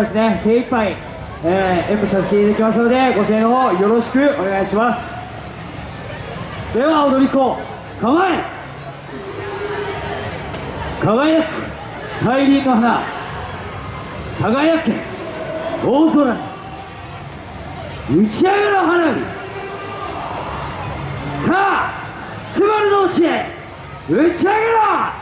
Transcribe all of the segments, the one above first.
ですね精一杯、え。ー、させていただきますのでご声援の方よろしくお願いしますでは踊り子構え輝く大輪の花輝け大空打ち上げの花火さあスバルの教え打ち上げろ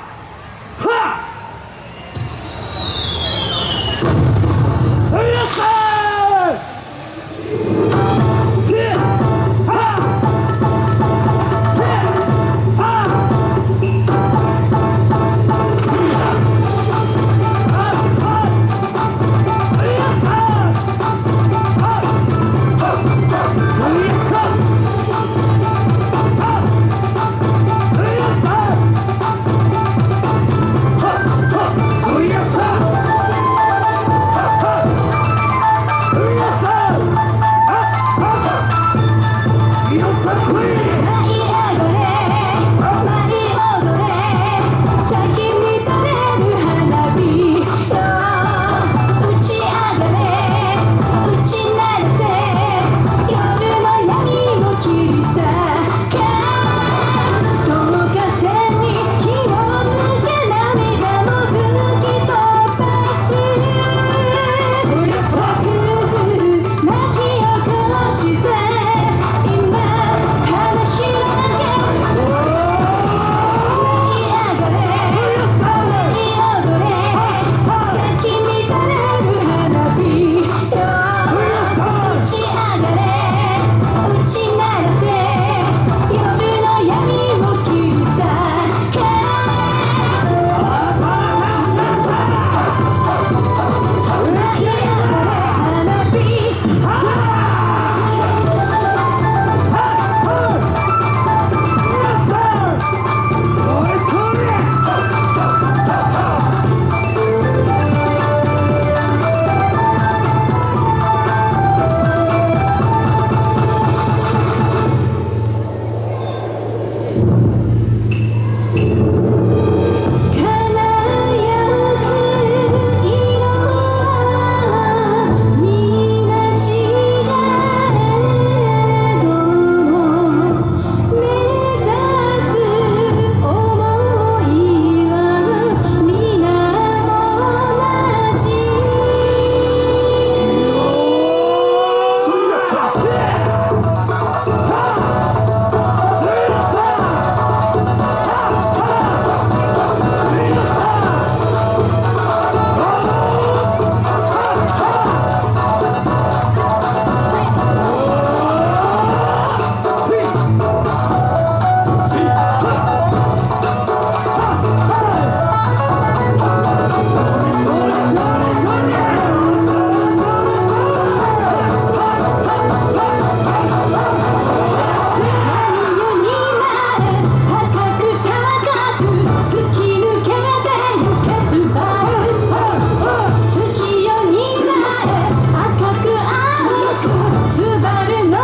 すばるの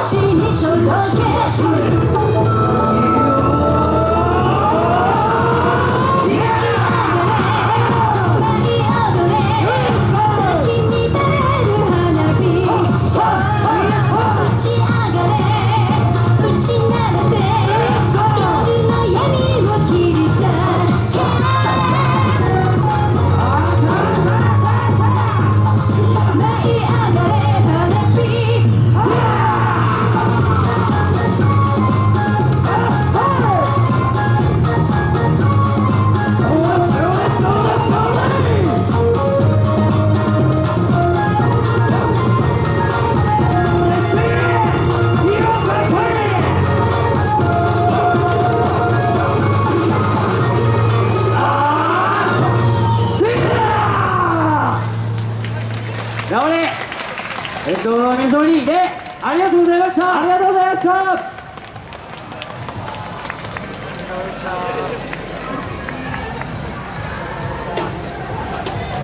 星に届けありがとうございました。ありがとうございました。